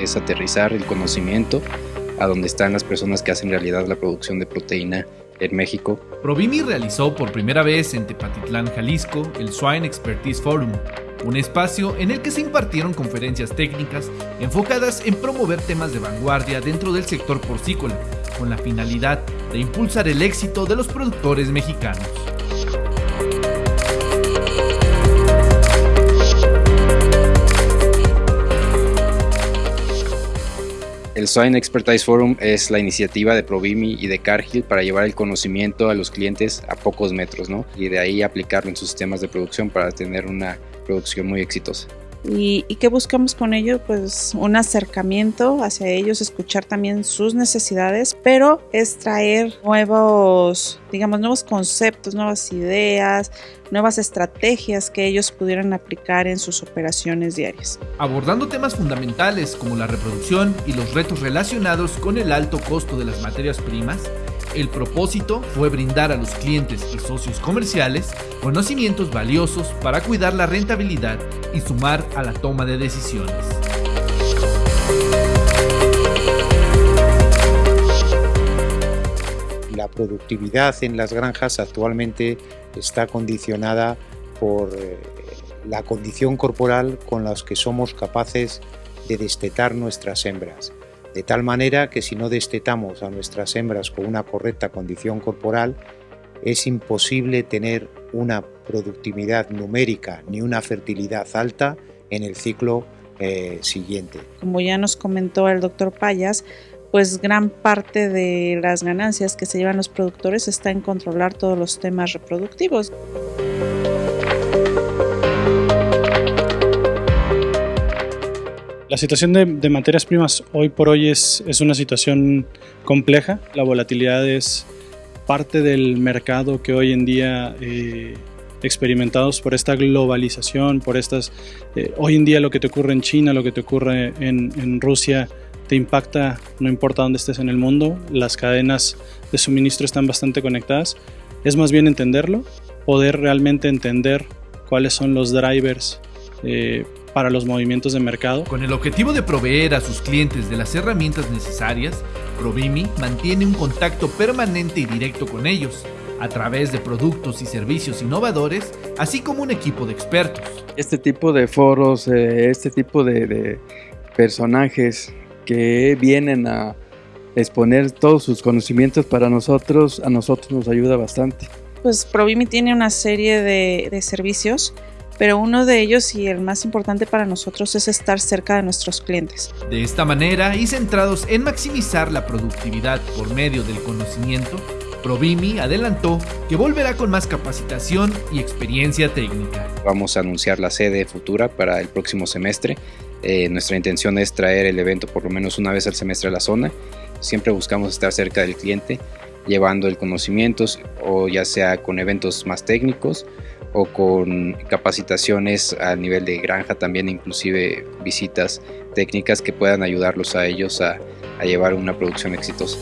Es aterrizar el conocimiento a donde están las personas que hacen realidad la producción de proteína en México. Provimi realizó por primera vez en Tepatitlán, Jalisco, el Swine Expertise Forum, un espacio en el que se impartieron conferencias técnicas enfocadas en promover temas de vanguardia dentro del sector porcícola, con la finalidad de impulsar el éxito de los productores mexicanos. El Swine Expertise Forum es la iniciativa de Provimi y de Cargill para llevar el conocimiento a los clientes a pocos metros, ¿no? Y de ahí aplicarlo en sus sistemas de producción para tener una producción muy exitosa. ¿Y, qué buscamos con ello? Pues un acercamiento hacia ellos, escuchar también sus necesidades, pero es traer nuevos, digamos, nuevos conceptos, nuevas ideas, nuevas estrategias que ellos pudieran aplicar en sus operaciones diarias. Abordando temas fundamentales como la reproducción y los retos relacionados con el alto costo de las materias primas, el propósito fue brindar a los clientes y socios comerciales conocimientos valiosos para cuidar la rentabilidad y sumar a la toma de decisiones. La productividad en las granjas actualmente está condicionada por eh, la condición corporal con la que somos capaces de destetar nuestras hembras de tal manera que si no destetamos a nuestras hembras con una correcta condición corporal, es imposible tener una productividad numérica ni una fertilidad alta en el ciclo eh, siguiente. Como ya nos comentó el doctor Payas, pues gran parte de las ganancias que se llevan los productores está en controlar todos los temas reproductivos. Situación de, materias primas hoy por hoy es, es, una situación compleja. La volatilidad es parte del mercado que hoy en día eh, experimentados por esta globalización, por estas... Eh, hoy en día lo que te ocurre en China, lo que te ocurre en, en Rusia, te impacta no importa dónde estés en el mundo. Las cadenas de suministro están bastante conectadas. Es más bien entenderlo, poder realmente entender cuáles son los drivers eh, para los movimientos de mercado. Con el objetivo de proveer a sus clientes de las herramientas necesarias, Provimi mantiene un contacto permanente y directo con ellos, a través de productos y servicios innovadores, así como un equipo de expertos. Este tipo de foros, eh, este tipo de, personajes que vienen a exponer todos sus conocimientos para nosotros, a nosotros nos ayuda bastante. Pues Provimi tiene una serie de, de servicios pero uno de ellos y el más importante para nosotros es estar cerca de nuestros clientes. De esta manera y centrados en maximizar la productividad por medio del conocimiento, Provimi adelantó que volverá con más capacitación y experiencia técnica. Vamos a anunciar la sede futura para el próximo semestre. Eh, nuestra intención es traer el evento por lo menos una vez al semestre a la zona. Siempre buscamos estar cerca del cliente, llevando el conocimiento o ya sea con eventos más técnicos o con capacitaciones a nivel de granja, también inclusive visitas técnicas que puedan ayudarlos a ellos a, llevar una producción exitosa.